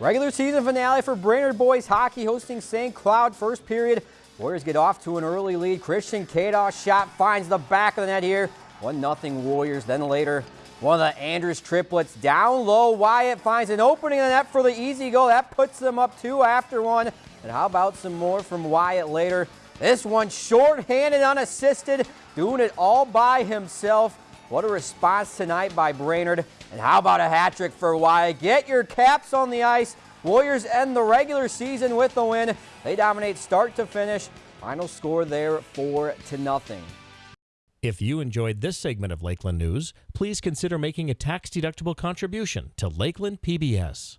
Regular season finale for Brainerd boys hockey hosting St. Cloud. First period, Warriors get off to an early lead. Christian Kados shot finds the back of the net here. 1-0 Warriors. Then later, one of the Andrews triplets down low. Wyatt finds an opening in the net for the easy goal. That puts them up two after one. And how about some more from Wyatt later? This one short-handed, unassisted, doing it all by himself. What a response tonight by Brainerd. And how about a hat trick for Wyatt? Get your caps on the ice. Warriors end the regular season with a win. They dominate start to finish. Final score there 4 to nothing. If you enjoyed this segment of Lakeland News, please consider making a tax-deductible contribution to Lakeland PBS.